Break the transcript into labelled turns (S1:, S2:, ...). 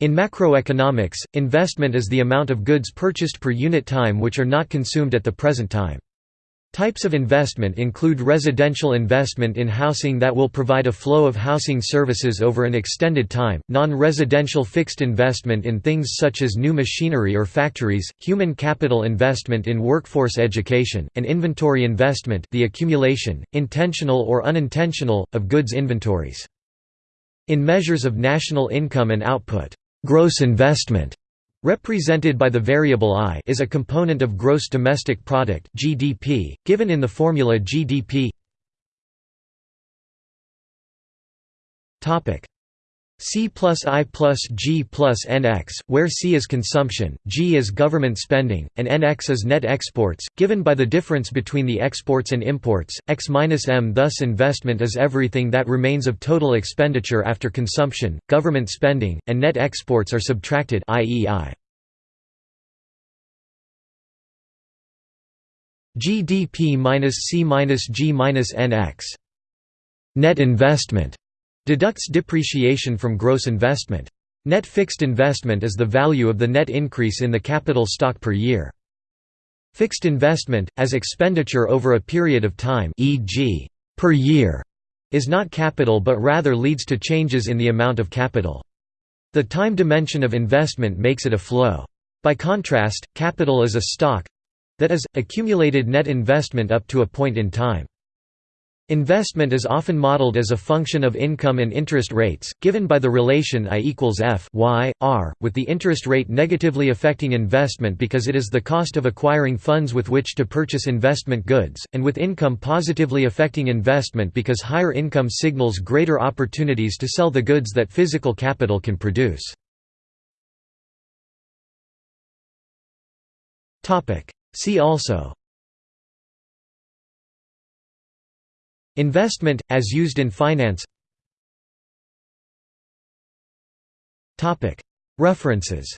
S1: In macroeconomics, investment is the amount of goods purchased per unit time which are not consumed at the present time. Types of investment include residential investment in housing that will provide a flow of housing services over an extended time, non-residential fixed investment in things such as new machinery or factories, human capital investment in workforce education, and inventory investment the accumulation, intentional or unintentional, of goods inventories. In measures of national income and output, gross investment represented by the variable I is a component of gross domestic product (GDP), given in the formula GDP. Topic C plus I plus G plus NX, where C is consumption, G is government spending, and NX is net exports, given by the difference between the exports and imports, X minus M. Thus investment is everything that remains of total expenditure after consumption, government spending, and net exports are subtracted i.e. I. GDP minus C minus G minus NX. Net investment deducts depreciation from gross investment. Net fixed investment is the value of the net increase in the capital stock per year. Fixed investment, as expenditure over a period of time e.g., per year, is not capital but rather leads to changes in the amount of capital. The time dimension of investment makes it a flow. By contrast, capital is a stock, that is, accumulated net investment up to a point in time. Investment is often modeled as a function of income and interest rates, given by the relation I equals F y, r, with the interest rate negatively affecting investment because it is the cost of acquiring funds with which to purchase investment goods, and with income positively affecting investment because higher income signals greater opportunities to sell the goods that physical capital can produce. See also Investment, as used in finance. References